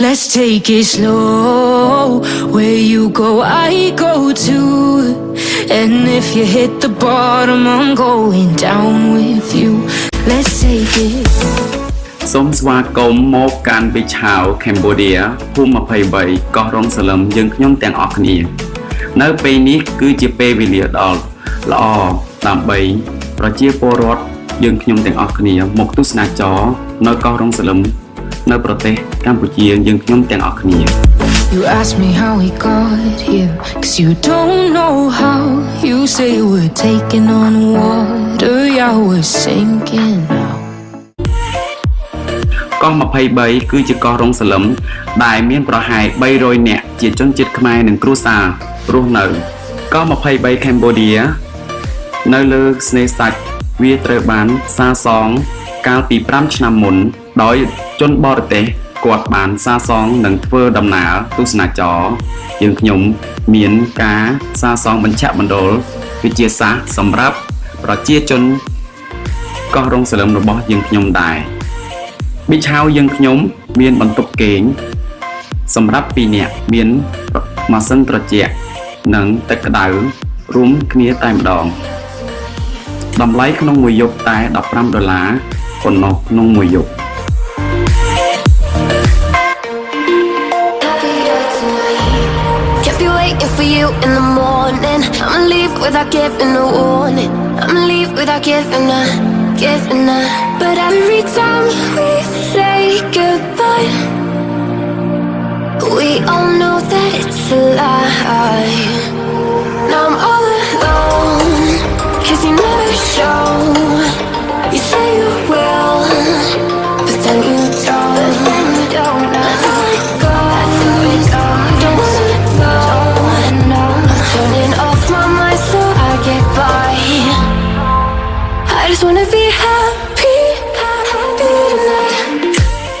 Let's take it slow. Where you go, I go too. And if you hit the bottom, I'm going down with you. Let's take it. សូមស្វាគមន៍មកកាន់វិឆាវកម្ពុជាភូមិ23កោះរងសលឹមយើងខ្ញុំទាំងអស់គ្នា នៅពេលនេះគឺជាពេលវេលាដ៏ល្អដើម្បីប្រជាពលរដ្ឋយើងខ្ញុំទាំងអស់គ្នា មកទស្សនាចរនៅកោះរងសលឹម នៅប្រទេសកម្ពុជាយើងខ្ញុំទាំងអស់គ្នា You ask me how we got here, cause you don't know how. You say we're taking on water, yeah, we're sinking now. កោះ23គឺជាកោះរងសលឹមដែលមានប្រហែល300នាក់ជាជនជាតិខ្មែរនិងគ្រួសាររស់នៅកោះ23 Cambodia នៅលើស្នេហ៍សាច់វាត្រូវបានសាងសង់កាលពី5ឆ្នាំមុន ដោយជនបរទេសគាត់បានសាងសង់និងធ្វើដំណើរទស្សនាចរយើងខ្ញុំមានការសាងសង់បញ្ឆមណ្ឌលវិទ្យាសាស្ត្រសម្រាប់ប្រជាជនកោះរងសលឹមរបស់យើងខ្ញុំដែរប៊ីឆៅយើងខ្ញុំមានបន្ទប់គេងសម្រាប់2នាក់មានម៉ាស៊ីនត្រជាក់និងទឹកក្តៅរួមគ្នាតែម្ដងតម្លៃក្នុងមួយយប់តែ15ដុល្លារប៉ុណ្ណោះក្នុងមួយយប់ be waiting for you in the morning. I'ma leave without giving a warning. I'ma leave without giving a, giving a. But every time we say goodbye, we all know that it's a lie. Now I'm all alone, cause you never show.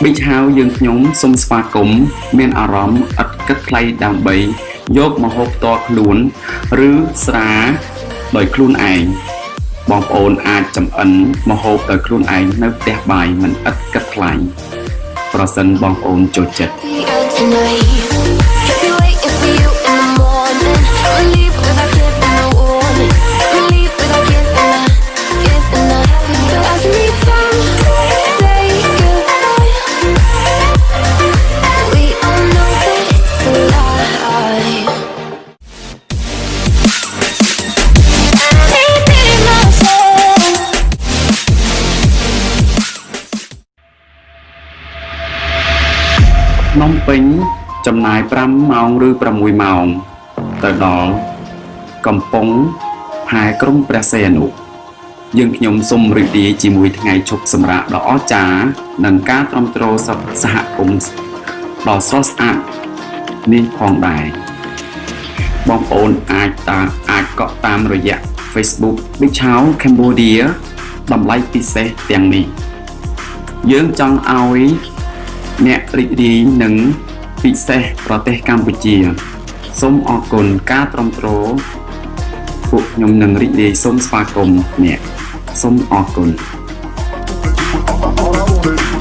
Tonight. ប៊ីចហៅយើងខ្ញុំសូមស្វាគមន៍មានអារម្មណ៍ឥតគិតថ្លៃដើម្បីយកម្ហូបផ្ទាល់ខ្លួន ឬស្រាដោយខ្លួនឯងបងប្អូនអាចចំអិនម្ហូបដោយខ្លួនឯងនៅផ្ទះបាយមិនឥតគិតថ្លៃប្រសិនបងប្អូនចូលចិត្ត ភ្នំពេញចំណាយ5ម៉ោងឬ6ម៉ោង ទៅដល់កំពង់ផែក្រុងព្រះសីហនុយើងខ្ញុំសូមរីករាយជាមួយថ្ងៃជប់សម្រាប់ដ៏អស្ចារ្យនិងការទ្រាំទ្រសហគមន៍ដ៏ស្រស់ស្អាតនេះផងដែរបងប្អូនអាចតាអាចកក់តាមរយៈ Facebook Big Chow Cambodia តម្លៃពិសេសទាំងនេះ យើងចង់ឲ្យ អ្នករីករាយនឹងពិសេសប្រទេសកម្ពុជាសូមអរគុណការទ្រាំទ្រពួកខ្ញុំនឹងរីករាយសូមស្វាគមន៍អ្នកសូមអរគុណ All I wanna